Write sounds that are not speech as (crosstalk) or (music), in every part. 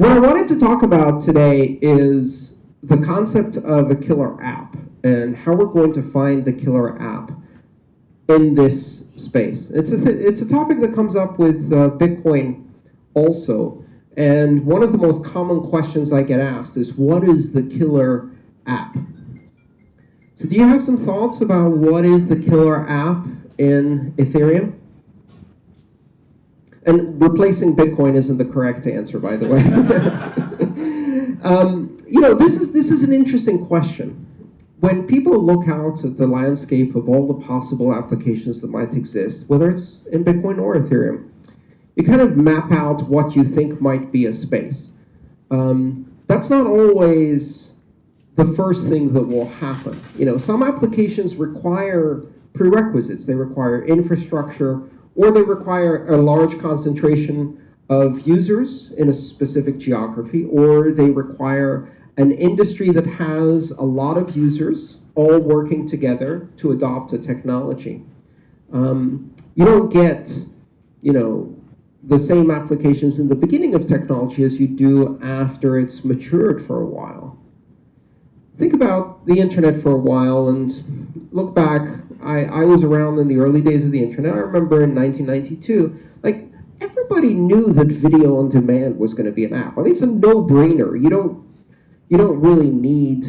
What I wanted to talk about today is the concept of a killer app and how we're going to find the killer app in this space. It's a, it's a topic that comes up with uh, Bitcoin also. And one of the most common questions I get asked is, what is the killer app? So do you have some thoughts about what is the killer app in Ethereum? And replacing Bitcoin isn't the correct answer, by the way. (laughs) um, you know, this is, this is an interesting question. When people look out at the landscape of all the possible applications that might exist, whether it's in Bitcoin or Ethereum, you kind of map out what you think might be a space. Um, that's not always the first thing that will happen. You know, some applications require prerequisites. They require infrastructure or they require a large concentration of users in a specific geography, or they require an industry that has a lot of users all working together to adopt a technology. Um, you don't get, you know, the same applications in the beginning of technology as you do after it's matured for a while. Think about the internet for a while and look back. I, I was around in the early days of the internet. I remember in 1992, like everybody knew that video on demand was going to be an app. I mean, it's a no-brainer. You don't, you don't really need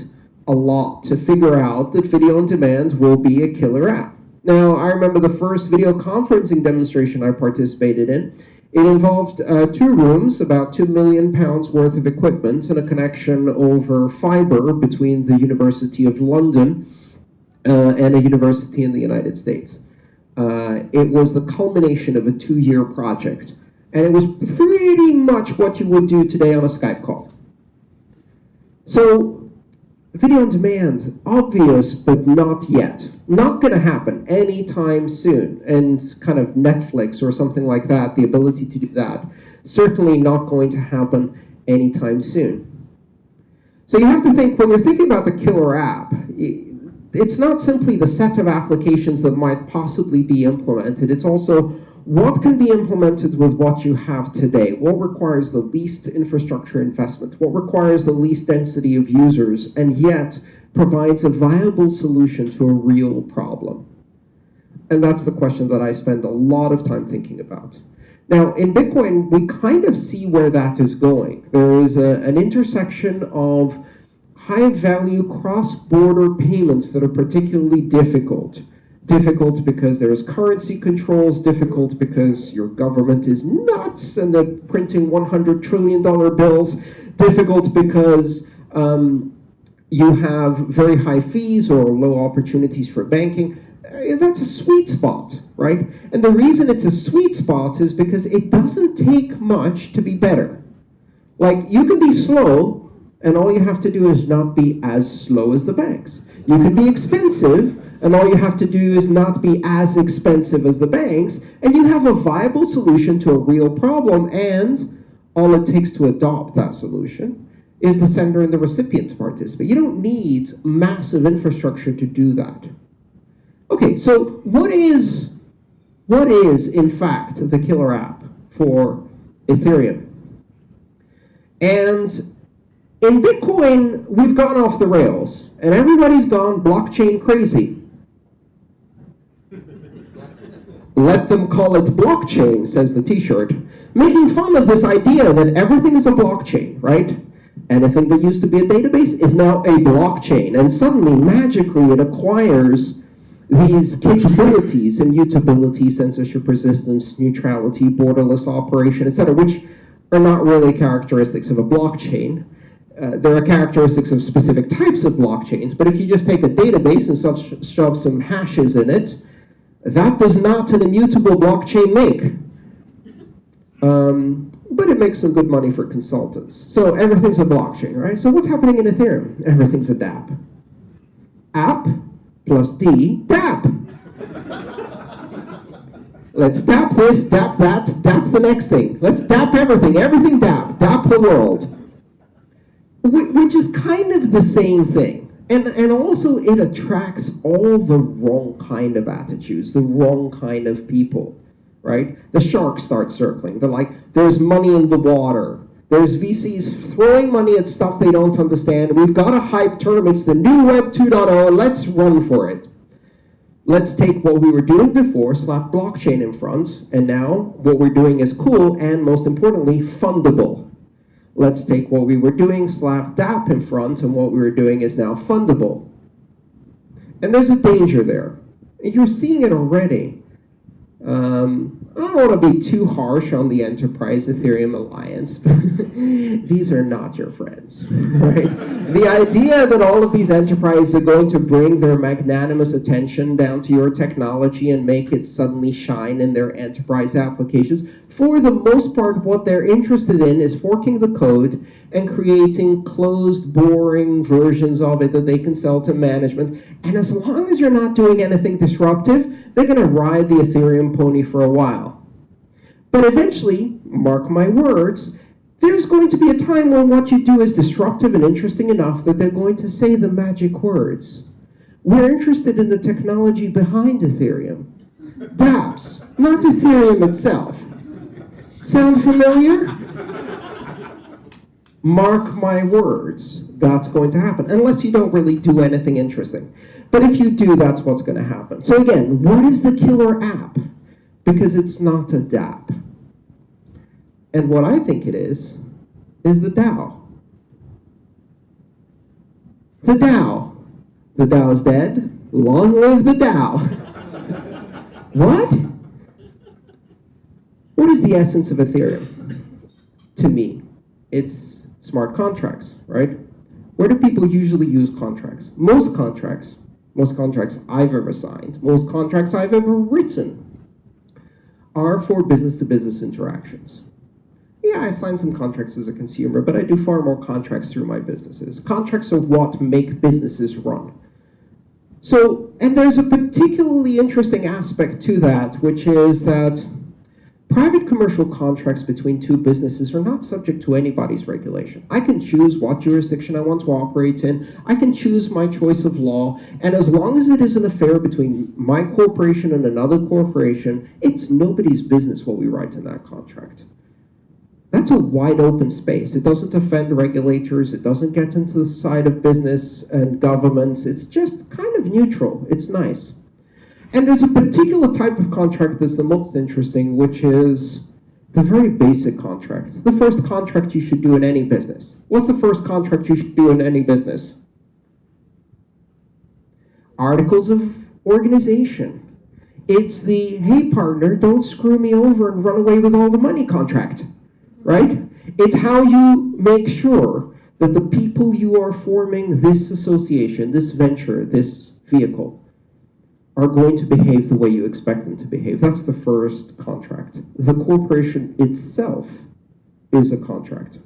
a lot to figure out that video on demand will be a killer app. Now, I remember the first video conferencing demonstration I participated in. It involved uh, two rooms, about two million pounds worth of equipment, and a connection over fiber between the University of London uh, and a university in the United States. Uh, it was the culmination of a two-year project, and it was pretty much what you would do today on a Skype call. So Video on demand, obvious, but not yet. Not going to happen anytime soon. And kind of Netflix or something like that, the ability to do that, certainly not going to happen anytime soon. So you have to think, when you're thinking about the killer app, it's not simply the set of applications that might possibly be implemented. It's also what can be implemented with what you have today? What requires the least infrastructure investment? What requires the least density of users and yet provides a viable solution to a real problem? And that's the question that I spend a lot of time thinking about. Now, in Bitcoin, we kind of see where that is going. There is a, an intersection of high-value cross-border payments that are particularly difficult difficult because there's currency controls, difficult because your government is nuts and they're printing $100 trillion bills, difficult because um, you have very high fees or low opportunities for banking. Uh, that's a sweet spot, right? And the reason it's a sweet spot is because it doesn't take much to be better. Like, you can be slow, and all you have to do is not be as slow as the banks. You can be expensive, and all you have to do is not be as expensive as the banks, and you have a viable solution to a real problem, and all it takes to adopt that solution is the sender and the recipient to participate. You don't need massive infrastructure to do that. Okay, so what is, what is in fact the killer app for Ethereum? And in Bitcoin, we've gone off the rails, and everybody's gone blockchain crazy. Let them call it blockchain, says the t-shirt, making fun of this idea that everything is a blockchain, right? Anything that used to be a database is now a blockchain, and suddenly, magically, it acquires these capabilities, immutability, censorship resistance, neutrality, borderless operation, etc., which are not really characteristics of a blockchain. Uh, there are characteristics of specific types of blockchains, but if you just take a database and shove some hashes in it, that does not an immutable blockchain make. Um, but it makes some good money for consultants. So everything's a blockchain, right? So what's happening in Ethereum? Everything's a dApp. App plus D, dApp. Let's dApp this, dApp that, dApp the next thing. Let's dApp everything, everything dApp, dApp the world. Which is kind of the same thing. And, and also it attracts all the wrong kind of attitudes, the wrong kind of people, right? The sharks start circling. They're like, there's money in the water. There's VCs throwing money at stuff they don't understand. We've got a hype term. It's the new Web 2.0. Let's run for it. Let's take what we were doing before, slap blockchain in front, and now what we're doing is cool and most importantly, fundable. Let's take what we were doing, slap dApp in front, and what we were doing is now fundable. And there's a danger there. You're seeing it already. Um, I don't want to be too harsh on the Enterprise Ethereum Alliance. (laughs) these are not your friends, (laughs) right? the idea that all of these enterprises are going to bring their magnanimous attention down to your technology and make it suddenly shine in their enterprise applications, for the most part, what they're interested in is forking the code and creating closed, boring versions of it that they can sell to management. And as long as you're not doing anything disruptive, they're going to ride the Ethereum pony for a while. But eventually, mark my words, there's going to be a time when what you do is disruptive and interesting enough that they're going to say the magic words. We're interested in the technology behind Ethereum. dApps, not Ethereum itself. Sound familiar? Mark my words, that's going to happen, unless you don't really do anything interesting. But if you do, that's what's going to happen. So again, what is the killer app? Because it's not a dApp. And what I think it is, is the DAO. The DAO. The DAO is dead. Long live the DAO. (laughs) what? What is the essence of Ethereum? To me, it's smart contracts, right? Where do people usually use contracts? Most contracts most contracts I've ever signed, most contracts I've ever written are for business-to-business -business interactions. Yeah, I sign some contracts as a consumer, but I do far more contracts through my businesses. Contracts are what make businesses run. So, and there's a particularly interesting aspect to that, which is that Private commercial contracts between two businesses are not subject to anybody's regulation. I can choose what jurisdiction I want to operate in. I can choose my choice of law. And as long as it is an affair between my corporation and another corporation, it's nobody's business what we write in that contract. That's a wide open space. It doesn't offend regulators. It doesn't get into the side of business and government. It's just kind of neutral. It's nice. And there's a particular type of contract that's the most interesting, which is the very basic contract. The first contract you should do in any business. What's the first contract you should do in any business? Articles of organization. It's the, hey partner, don't screw me over and run away with all the money contract, right? It's how you make sure that the people you are forming this association, this venture, this vehicle, are going to behave the way you expect them to behave. That's the first contract. The corporation itself is a contract.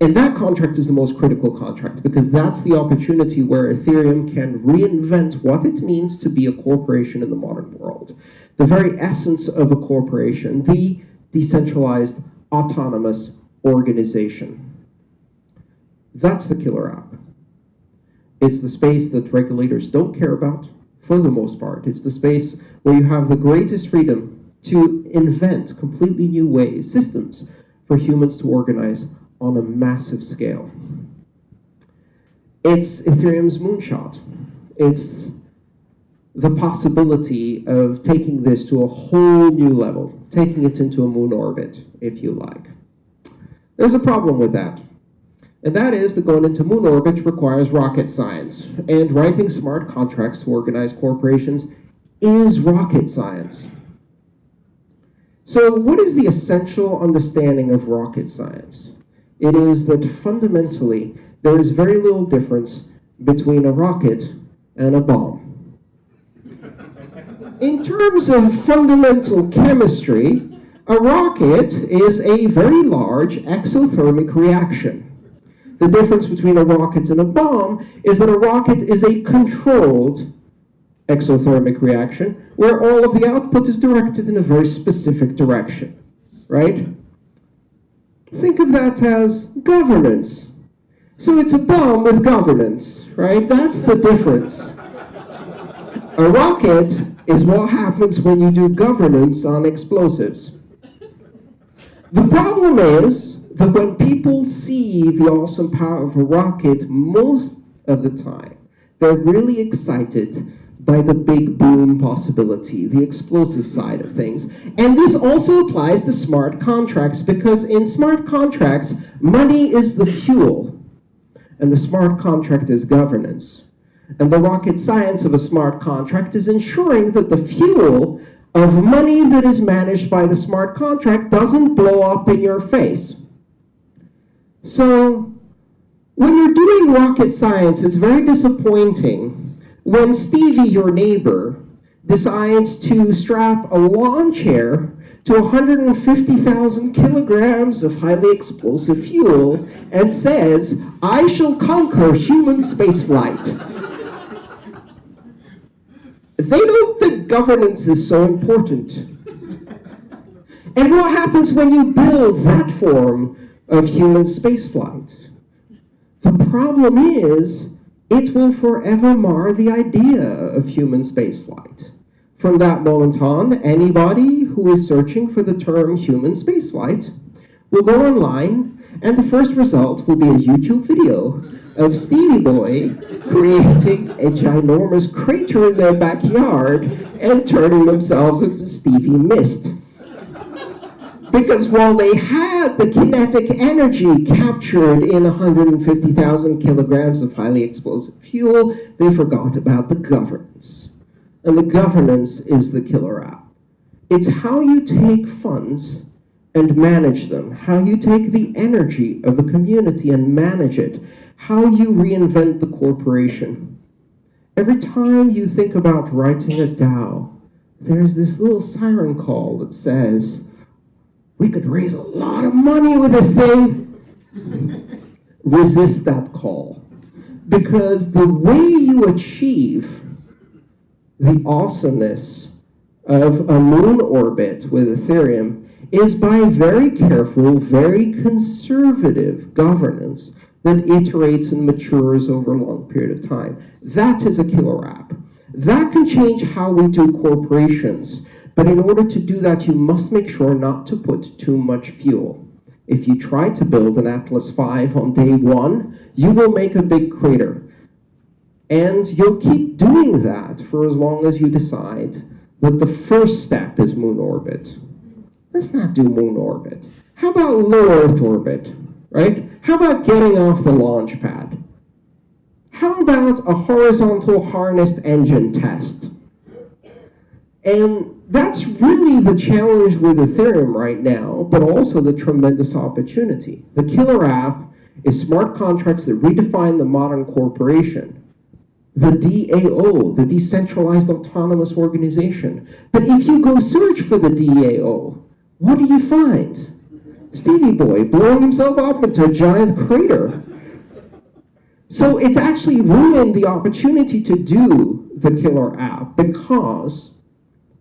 And that contract is the most critical contract because that's the opportunity where Ethereum can reinvent what it means to be a corporation in the modern world. The very essence of a corporation, the decentralized, autonomous organization. That's the killer app. It's the space that regulators don't care about, for the most part. It's the space where you have the greatest freedom to invent completely new ways, systems for humans to organize on a massive scale. It's Ethereum's moonshot. It's the possibility of taking this to a whole new level, taking it into a moon orbit, if you like. There's a problem with that. And that is that going into moon orbit requires rocket science. And writing smart contracts to organize corporations is rocket science. So what is the essential understanding of rocket science? It is that fundamentally, there is very little difference between a rocket and a bomb. In terms of fundamental chemistry, a rocket is a very large exothermic reaction. The difference between a rocket and a bomb is that a rocket is a controlled exothermic reaction where all of the output is directed in a very specific direction, right? Think of that as governance. So it's a bomb with governance, right? That's the difference. A rocket is what happens when you do governance on explosives. The problem is that when people see the awesome power of a rocket, most of the time, they're really excited by the big boom possibility, the explosive side of things. And this also applies to smart contracts because in smart contracts, money is the fuel and the smart contract is governance. And the rocket science of a smart contract is ensuring that the fuel of money that is managed by the smart contract doesn't blow up in your face. So when you're doing rocket science, it's very disappointing when Stevie, your neighbor, decides to strap a lawn chair to 150,000 kilograms of highly explosive fuel and says, I shall conquer human spaceflight. they don't think governance is so important. And what happens when you build that form of human spaceflight? The problem is it will forever mar the idea of human spaceflight. From that moment on, anybody who is searching for the term human spaceflight will go online, and the first result will be a YouTube video of Stevie Boy creating a ginormous crater in their backyard and turning themselves into Stevie Mist. Because while they had the kinetic energy captured in 150,000 kilograms of highly explosive fuel, they forgot about the governance. And the governance is the killer app. It's how you take funds and manage them, how you take the energy of a community and manage it, how you reinvent the corporation. Every time you think about writing a DAO, there's this little siren call that says, we could raise a lot of money with this thing. (laughs) Resist that call. Because the way you achieve the awesomeness of a moon orbit with Ethereum is by very careful, very conservative governance that iterates and matures over a long period of time. That is a killer app. That can change how we do corporations. But in order to do that, you must make sure not to put too much fuel. If you try to build an Atlas V on day one, you will make a big crater. And you'll keep doing that for as long as you decide that the first step is moon orbit. Let's not do moon orbit. How about low Earth orbit, right? How about getting off the launch pad? How about a horizontal harnessed engine test? And that's really the challenge with Ethereum right now, but also the tremendous opportunity. The killer app is smart contracts that redefine the modern corporation. The DAO, the Decentralized Autonomous Organization. But if you go search for the DAO, what do you find? Stevie Boy blowing himself up into a giant crater. So it's actually ruined the opportunity to do the killer app because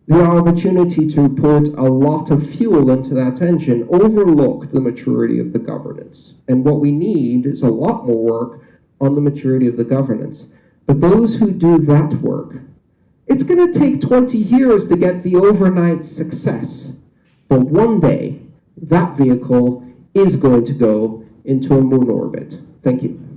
the opportunity to put a lot of fuel into that engine overlooked the maturity of the governance. And what we need is a lot more work on the maturity of the governance. But those who do that work, it's going to take 20 years to get the overnight success. But one day, that vehicle is going to go into a moon orbit. Thank you.